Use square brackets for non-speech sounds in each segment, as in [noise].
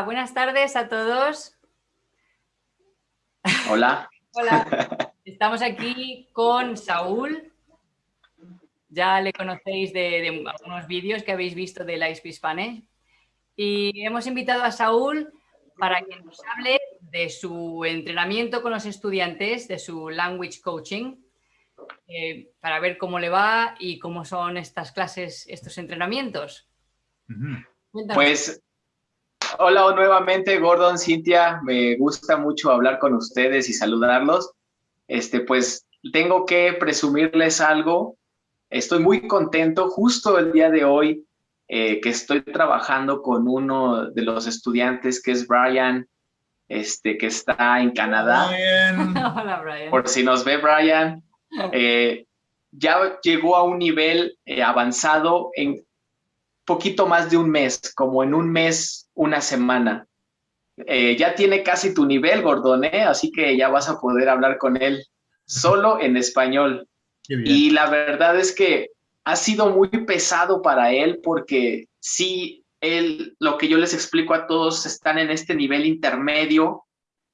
Hola, buenas tardes a todos. Hola. [laughs] Hola. Estamos aquí con Saúl. Ya le conocéis de, algunos vídeos que habéis visto de la Spanish. Y hemos invitado a Saúl para que nos hable de su entrenamiento con los estudiantes, de su language coaching, eh, para ver cómo le va y cómo son estas clases, estos entrenamientos. Pues Hola nuevamente, Gordon, Cintia. Me gusta mucho hablar con ustedes y saludarlos. Este, pues tengo que presumirles algo. Estoy muy contento justo el día de hoy eh, que estoy trabajando con uno de los estudiantes que es Brian, este, que está en Canadá. [laughs] Hola, Brian. Por si nos ve Brian. Eh, ya llegó a un nivel eh, avanzado en poquito más de un mes, como en un mes, una semana. Eh, ya tiene casi tu nivel, Gordon, ¿eh? así que ya vas a poder hablar con él solo en español. Y la verdad es que ha sido muy pesado para él porque sí, él, lo que yo les explico a todos, están en este nivel intermedio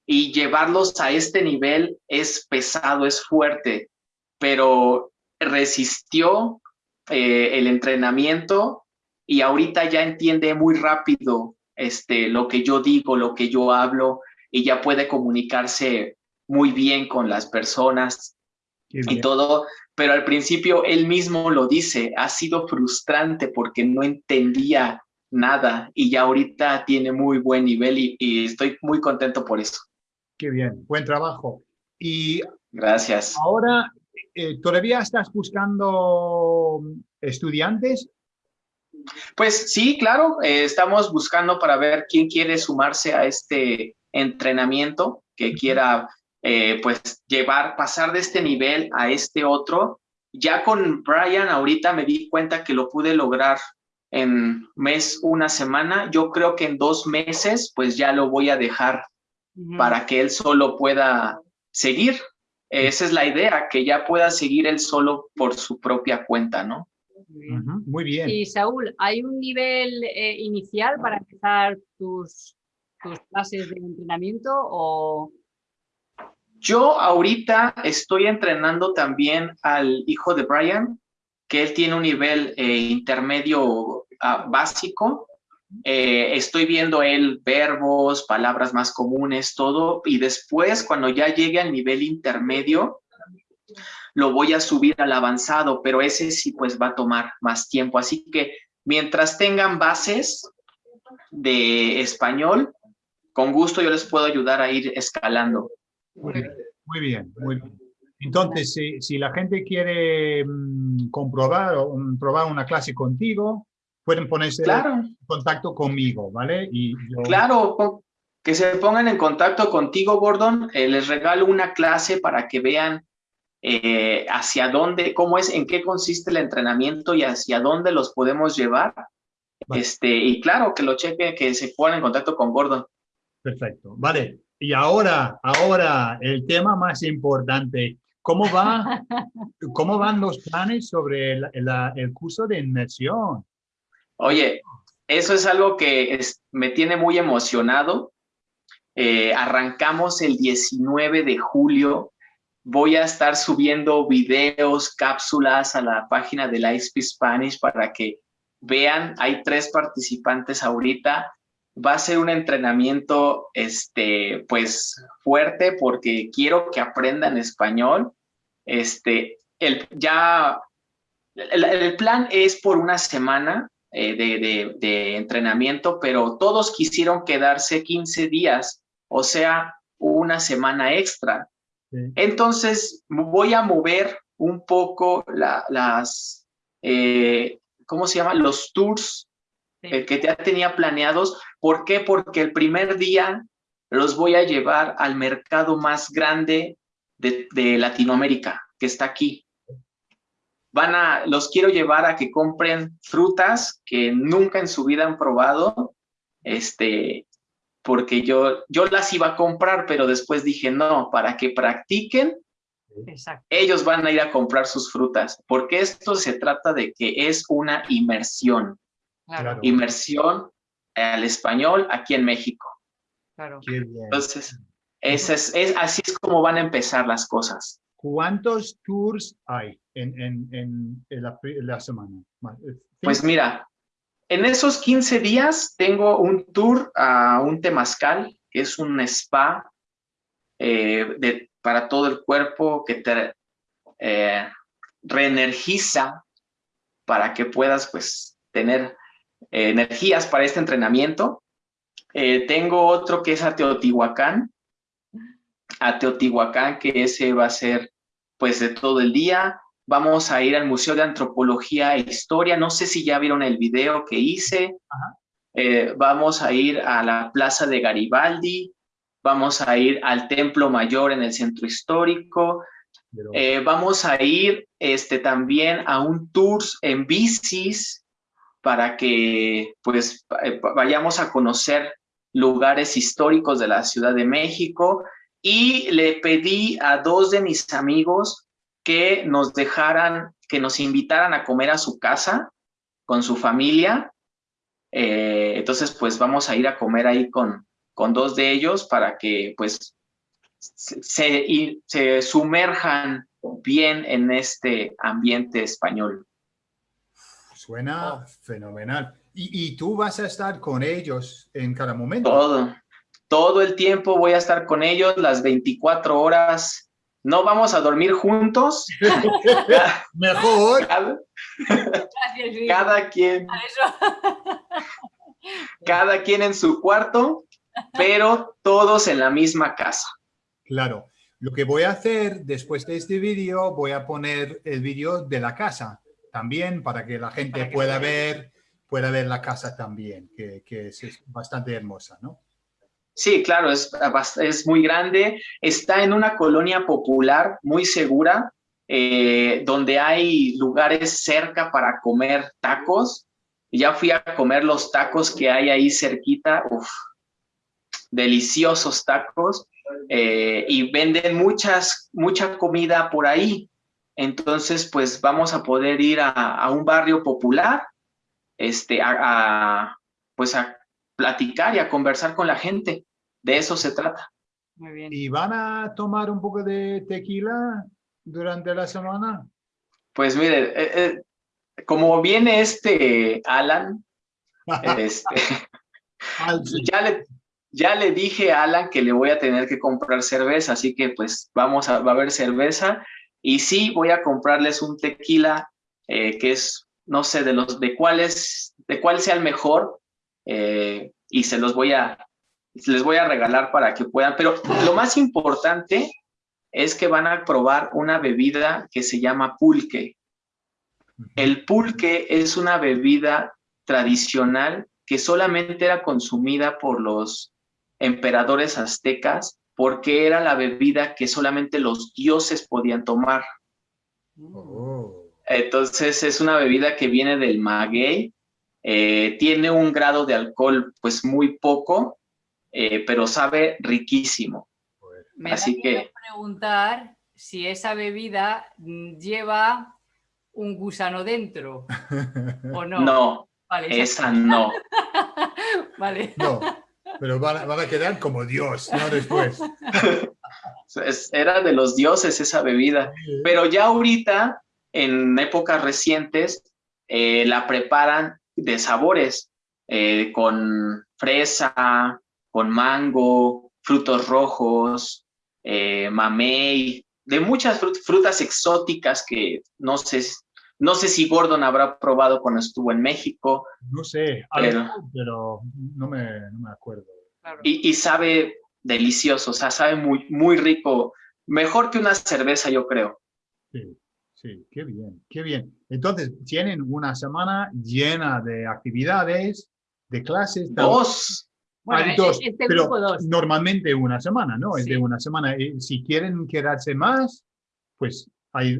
y llevarlos a este nivel es pesado, es fuerte, pero resistió eh, el entrenamiento y ahorita ya entiende muy rápido este, lo que yo digo, lo que yo hablo y ya puede comunicarse muy bien con las personas y todo, pero al principio él mismo lo dice, ha sido frustrante porque no entendía nada y ya ahorita tiene muy buen nivel y, estoy muy contento por eso. Qué bien, buen trabajo. Y Gracias. Ahora, eh, ¿todavía estás buscando estudiantes pues sí, claro, eh, estamos buscando para ver quién quiere sumarse a este entrenamiento, que quiera eh, pues llevar, pasar de este nivel a este otro. Ya con Brian ahorita me di cuenta que lo pude lograr en mes, una semana. Yo creo que en dos meses pues ya lo voy a dejar para que él solo pueda seguir. Esa es la idea, que ya pueda seguir él solo por su propia cuenta, ¿no? Muy bien. Y Saúl, ¿hay un nivel eh, inicial para empezar tus, tus clases de entrenamiento o...? Yo ahorita estoy entrenando también al hijo de Brian, que él tiene un nivel eh, intermedio ah, básico. Eh, estoy viendo él verbos, palabras más comunes, todo. Y después, cuando ya llegue al nivel intermedio, lo voy a subir al avanzado, pero ese sí pues va a tomar más tiempo. Así que mientras tengan bases de español, con gusto yo les puedo ayudar a ir escalando. Muy bien, muy bien. Entonces, si, la gente quiere mm, comprobar o mm, probar una clase contigo, pueden ponerse en contacto conmigo, ¿vale? Y Claro, que se pongan en contacto contigo, Gordon. Eh, les regalo una clase para que vean eh, hacia dónde, cómo es, en qué consiste el entrenamiento y hacia dónde los podemos llevar. Este, y claro, que lo cheque, que se pongan en contacto con Gordon. Perfecto, vale. Y ahora, ahora el tema más importante, ¿cómo, va, [laughs] cómo van los planes sobre el curso de inmersión? Oye, eso es algo que me tiene muy emocionado. Eh, arrancamos el 19 de julio Voy a estar subiendo videos, cápsulas a la página de la ISP Spanish para que vean. Hay tres participantes ahorita. Va a ser un entrenamiento, este, pues, fuerte porque quiero que aprendan español. Este, el, ya, el, plan es por una semana eh, de, de entrenamiento, pero todos quisieron quedarse 15 días, o sea, una semana extra. Entonces voy a mover un poco las, eh, ¿cómo se llama? Los tours eh, que ya tenía planeados. ¿Por qué? Porque el primer día los voy a llevar al mercado más grande de, de Latinoamérica, que está aquí. Van a, los quiero llevar a que compren frutas que nunca en su vida han probado, este, porque yo, yo las iba a comprar, pero después dije, no, para que practiquen, ellos van a ir a comprar sus frutas, porque esto se trata de que es una inmersión. Inmersión al español aquí en México. Claro. Entonces, es, es, así es como van a empezar las cosas. ¿Cuántos tours hay en, en, en, la, semana? Pues mira, en esos 15 días tengo un tour a un temazcal, que es un spa eh, para todo el cuerpo que te eh, reenergiza para que puedas pues tener eh, energías para este entrenamiento. tengo otro que es a Teotihuacán, a Teotihuacán, que ese va a ser pues de todo el día. Vamos a ir al Museo de Antropología e Historia. No sé si ya vieron el video que hice. Eh, vamos a ir a la Plaza de Garibaldi. Vamos a ir al Templo Mayor en el Centro Histórico. Eh, vamos a ir este, también a un tour en bicis para que pues eh, vayamos a conocer lugares históricos de la Ciudad de México y le pedí a dos de mis amigos que nos dejaran, que nos invitaran a comer a su casa con su familia. Eh, entonces, pues vamos a ir a comer ahí con, con dos de ellos para que pues se, se sumerjan bien en este ambiente español. Suena oh. fenomenal. ¿Y, ¿Y, tú vas a estar con ellos en cada momento? Todo, todo el tiempo voy a estar con ellos, las 24 horas. No vamos a dormir juntos. [laughs] Mejor. Cada, quien. cada quien en su cuarto, pero todos en la misma casa. Claro. Lo que voy a hacer después de este vídeo, voy a poner el vídeo de la casa también para que la gente pueda ver, pueda ver la casa también, que, que es bastante hermosa, ¿no? Sí, claro, es, es muy grande. Está en una colonia popular muy segura, eh, donde hay lugares cerca para comer tacos. Ya fui a comer los tacos que hay ahí cerquita. Deliciosos tacos. Eh, y venden muchas, mucha comida por ahí. Entonces, pues vamos a poder ir a, un barrio popular, este, a, pues a platicar y a conversar con la gente. De eso se trata. Muy bien. ¿Y van a tomar un poco de tequila durante la semana? Pues mire, eh, eh, como viene este Alan, [laughs] este, [laughs] ya, le, ya le dije a Alan que le voy a tener que comprar cerveza, así que pues vamos a, va a haber cerveza. Y sí, voy a comprarles un tequila eh, que es, no sé, de los de cuáles, de cuál sea el mejor, y se los voy a, les voy a regalar para que puedan, pero lo más importante es que van a probar una bebida que se llama pulque. El pulque es una bebida tradicional que solamente era consumida por los emperadores aztecas porque era la bebida que solamente los dioses podían tomar. Oh. Entonces es una bebida que viene del maguey, eh, tiene un grado de alcohol pues muy poco, eh, pero sabe riquísimo. Me Así que preguntar si esa bebida lleva un gusano dentro o no. No, esa no. [laughs] vale. No, pero van, a quedar como Dios, no después. Era de los dioses esa bebida, pero ya ahorita, en épocas recientes, eh, la preparan de sabores, eh, con fresa, con mango, frutos rojos, eh, mamey, de muchas frutas exóticas que no sé, no sé si Gordon habrá probado cuando estuvo en México. No sé, pero, no, me, acuerdo. Y, sabe delicioso, o sea, sabe muy, muy rico, mejor que una cerveza, yo creo. Sí, sí, qué bien, qué bien. Entonces, tienen una semana llena de actividades, de clases. Dos. Bueno, dos, este pero normalmente una semana, ¿no? Es de una semana. Eh, si quieren quedarse más, pues hay,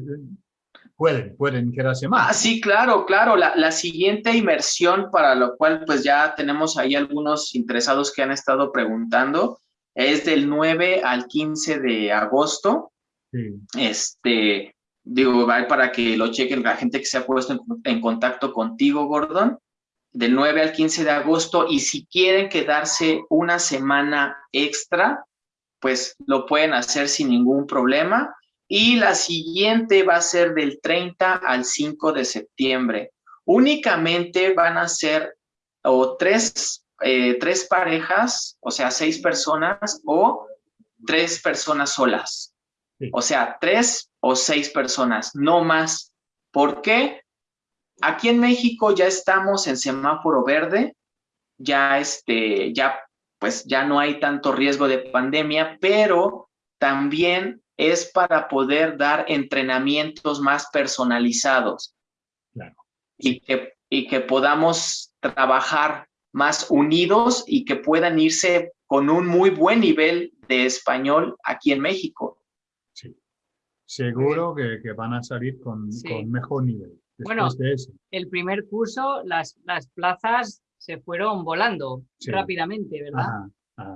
pueden, pueden quedarse más. Ah, sí, claro, claro. La, la, siguiente inmersión, para lo cual pues ya tenemos ahí algunos interesados que han estado preguntando, es del 9 al 15 de agosto. Sí. Este, digo, para que lo chequen la gente que se ha puesto en, en contacto contigo, Gordon del 9 al 15 de agosto y si quieren quedarse una semana extra, pues lo pueden hacer sin ningún problema. Y la siguiente va a ser del 30 al 5 de septiembre. Únicamente van a ser o tres, eh, tres parejas, o sea, seis personas o tres personas solas. O sea, tres o seis personas, no más. ¿Por qué? Aquí en México ya estamos en semáforo verde, ya este, ya pues ya no hay tanto riesgo de pandemia, pero también es para poder dar entrenamientos más personalizados y, que, y que podamos trabajar más unidos y que puedan irse con un muy buen nivel de español aquí en México. Seguro que, que van a salir con, con mejor nivel. Bueno, el primer curso, las, las plazas se fueron volando rápidamente, ¿verdad?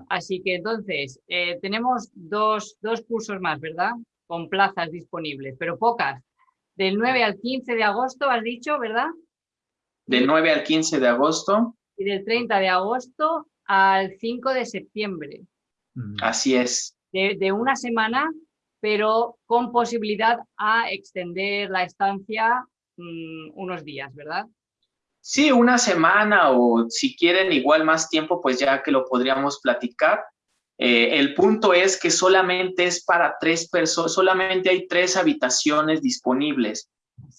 Así que entonces, eh, tenemos dos, dos cursos más, ¿verdad? Con plazas disponibles, pero pocas. Del 9 al 15 de agosto, has dicho, ¿verdad? Del 9 al 15 de agosto. Y del 30 de agosto al 5 de septiembre. Mm. Así es. De, de, una semana, pero con posibilidad a extender la estancia mm, unos días, ¿verdad? Sí, una semana o si quieren igual más tiempo, pues ya que lo podríamos platicar. Eh, el punto es que solamente es para tres personas, solamente hay tres habitaciones disponibles.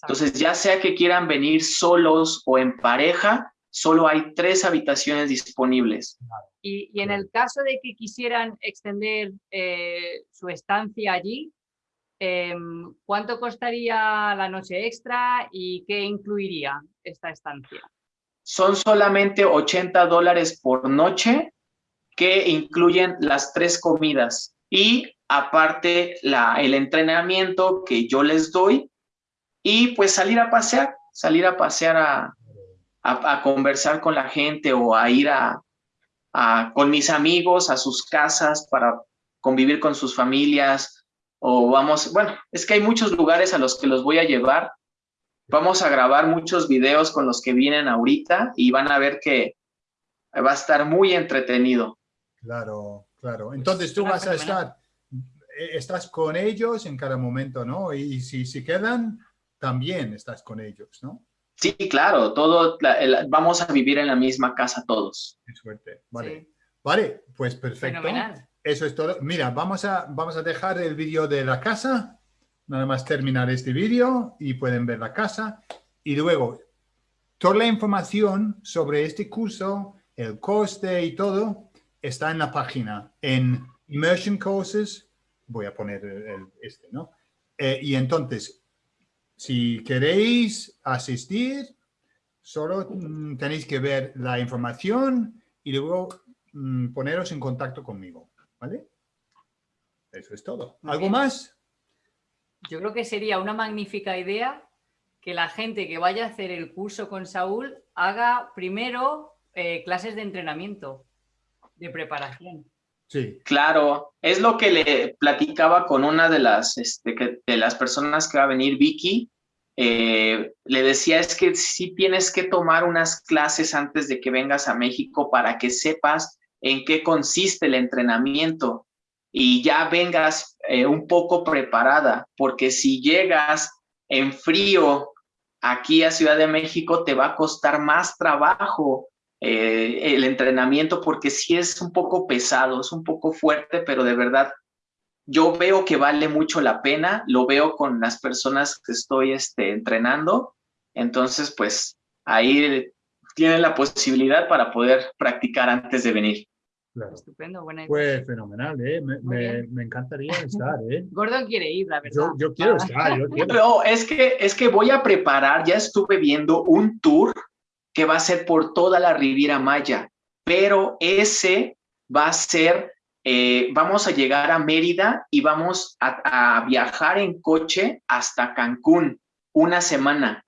Entonces, ya sea que quieran venir solos o en pareja, solo hay tres habitaciones disponibles. Y, en el caso de que quisieran extender eh, su estancia allí, em, ¿cuánto costaría la noche extra y qué incluiría? esta estancia? Son solamente 80 dólares por noche que incluyen las tres comidas y aparte la, el entrenamiento que yo les doy y pues salir a pasear, salir a pasear a, a, conversar con la gente o a ir a, con mis amigos a sus casas para convivir con sus familias o vamos, bueno, es que hay muchos lugares a los que los voy a llevar Vamos a grabar muchos videos con los que vienen ahorita y van a ver que va a estar muy entretenido. Claro, claro. Entonces tú vas a estar, eh, estás con ellos en cada momento, ¿no? Y si se quedan, también estás con ellos, ¿no? Sí, claro, todo, vamos a vivir en la misma casa todos. Qué suerte, vale. Vale, pues perfecto. Eso es todo. Mira, vamos a, vamos a dejar el vídeo de la casa Nada más terminar este vídeo y pueden ver la casa. Y luego, toda la información sobre este curso, el coste y todo, está en la página, en Immersion Courses. Voy a poner el, este, ¿no? Eh, y entonces, si queréis asistir, solo mm, tenéis que ver la información y luego mm, poneros en contacto conmigo, ¿vale? Eso es todo. ¿Algo más? yo creo que sería una magnífica idea que la gente que vaya a hacer el curso con Saúl haga primero eh, clases de entrenamiento, de preparación. Claro, es lo que le platicaba con una de las, este, de las personas que va a venir, Vicky. Eh, le decía es que sí tienes que tomar unas clases antes de que vengas a México para que sepas en qué consiste el entrenamiento y ya vengas eh, un poco preparada, porque si llegas en frío aquí a Ciudad de México, te va a costar más trabajo eh, el entrenamiento, porque sí es un poco pesado, es un poco fuerte, pero de verdad yo veo que vale mucho la pena, lo veo con las personas que estoy este, entrenando, entonces pues ahí tienen la posibilidad para poder practicar antes de venir. Estupendo, buena idea. Pues fenomenal, ¿eh? me, me, encantaría [laughs] estar. ¿eh? Gordon quiere ir, la verdad. Yo, quiero estar. Yo [laughs] quiero. Pero es que, es que voy a preparar, ya estuve viendo un tour que va a ser por toda la Riviera Maya, pero ese va a ser, eh, vamos a llegar a Mérida y vamos a, a viajar en coche hasta Cancún una semana,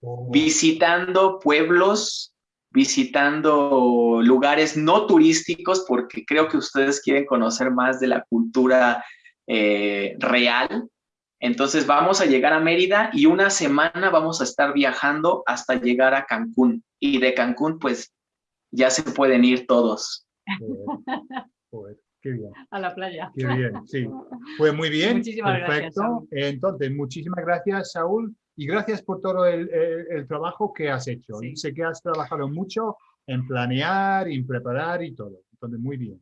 oh. visitando pueblos visitando lugares no turísticos porque creo que ustedes quieren conocer más de la cultura eh, real. Entonces vamos a llegar a Mérida y una semana vamos a estar viajando hasta llegar a Cancún. Y de Cancún, pues ya se pueden ir todos. qué bien. A la playa. Qué bien, sí. [laughs] Pues muy bien, muchísimas perfecto. Entonces, muchísimas gracias, Saúl, y gracias por todo el, trabajo que has hecho. Sé que has trabajado mucho en planear, en preparar y todo. Entonces, muy bien.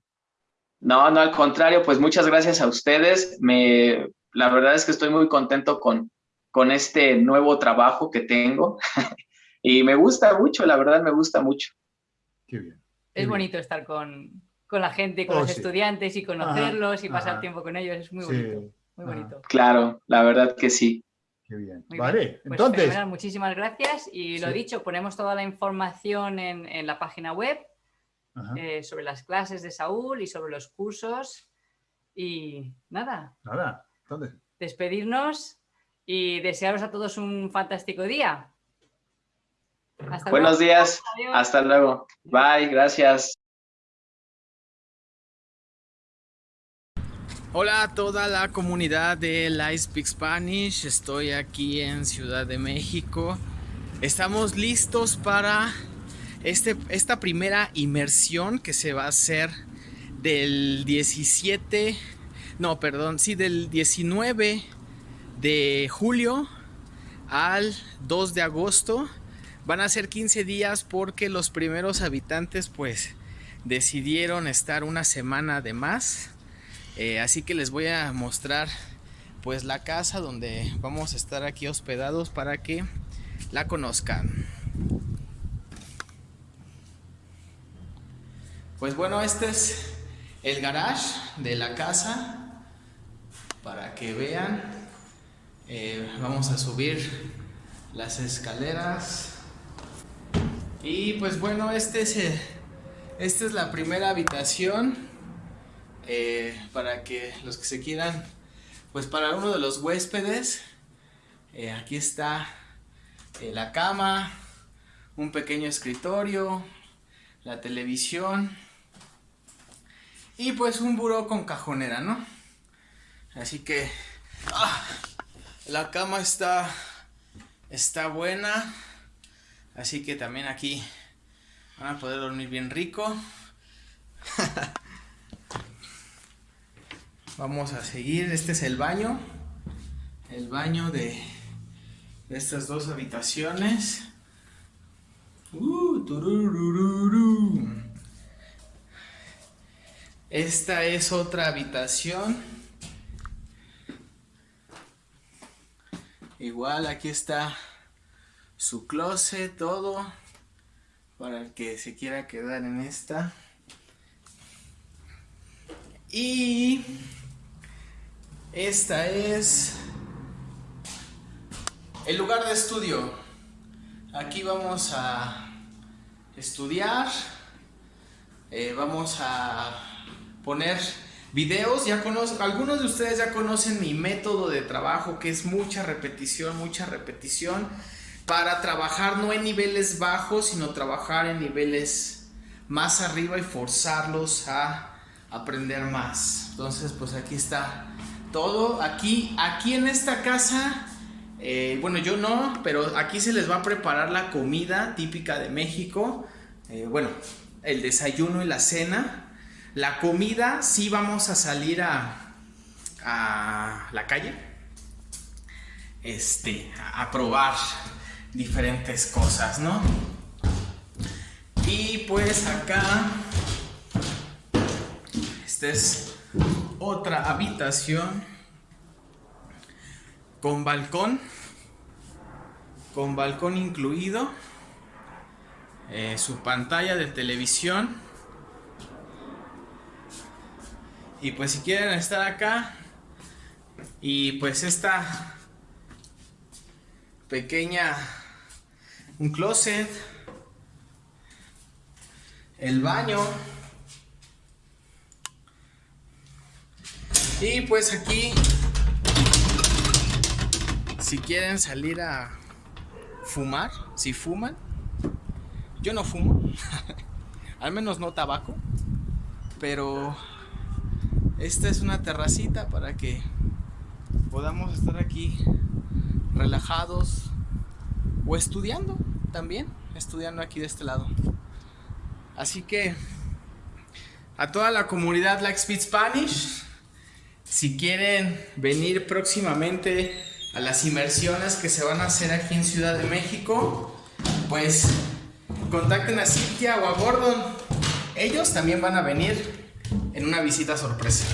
No, no, al contrario, pues muchas gracias a ustedes. Me, la verdad es que estoy muy contento con, con este nuevo trabajo que tengo [laughs] y me gusta mucho, la verdad me gusta mucho. Qué bien. es bonito estar con, con, la gente, con oh, los estudiantes y conocerlos y pasar tiempo con ellos, es muy bonito. Muy bonito. Claro, la verdad que sí. Qué bien. vale, pues entonces. muchísimas gracias y lo dicho, ponemos toda la información en, en la página web eh, sobre las clases de Saúl y sobre los cursos. Y nada. Nada. Despedirnos y desearos a todos un fantástico día. Buenos días. Hasta luego. Bye. Gracias. Hola a toda la comunidad de I Speak Spanish. Estoy aquí en Ciudad de México. Estamos listos para este, esta primera inmersión que se va a hacer del 17 no, perdón, sí, del 19 de julio al 2 de agosto. Van a ser 15 días porque los primeros habitantes pues decidieron estar una semana de más. Eh, así que les voy a mostrar pues la casa donde vamos a estar aquí hospedados para que la conozcan. Pues bueno, este es el garage de la casa para que vean. Eh, vamos a subir las escaleras. Y pues bueno, este es esta es la primera habitación eh, para que los que se quieran, pues para uno de los huéspedes, eh, aquí está la cama, un pequeño escritorio, la televisión y pues un buró con cajonera, ¿no? Así que ah, la cama está, está buena. Así que también aquí van a poder dormir bien rico. [laughs] Vamos a seguir. Este es el baño. El baño de, estas dos habitaciones. Uh, Esta es otra habitación. Igual aquí está su closet, todo. Para el que se quiera quedar en esta. Y esta es el lugar de estudio. Aquí vamos a estudiar. Eh, vamos a poner videos, ya conozco, algunos de ustedes ya conocen mi método de trabajo que es mucha repetición, mucha repetición para trabajar no en niveles bajos, sino trabajar en niveles más arriba y forzarlos a aprender más. Entonces, pues aquí está todo. Aquí, aquí en esta casa, eh, bueno, yo no, pero aquí se les va a preparar la comida típica de México. Eh, bueno, el desayuno y la cena. La comida, sí vamos a salir a, la calle. Este, a probar diferentes cosas, ¿no? Y pues acá, esta es otra habitación con balcón, con balcón incluido, eh, su pantalla de televisión Y pues si quieren estar acá y pues esta pequeña, un closet, el baño. Y pues aquí, si quieren salir a fumar, si fuman, yo no fumo, [laughs] al menos no tabaco, pero esta es una terracita para que podamos estar aquí relajados o estudiando también, estudiando aquí de este lado. Así que a toda la comunidad Like Speed Spanish, si quieren venir próximamente a las inmersiones que se van a hacer aquí en Ciudad de México, pues contacten a Cintia o a Gordon. Ellos también van a venir en una visita sorpresa.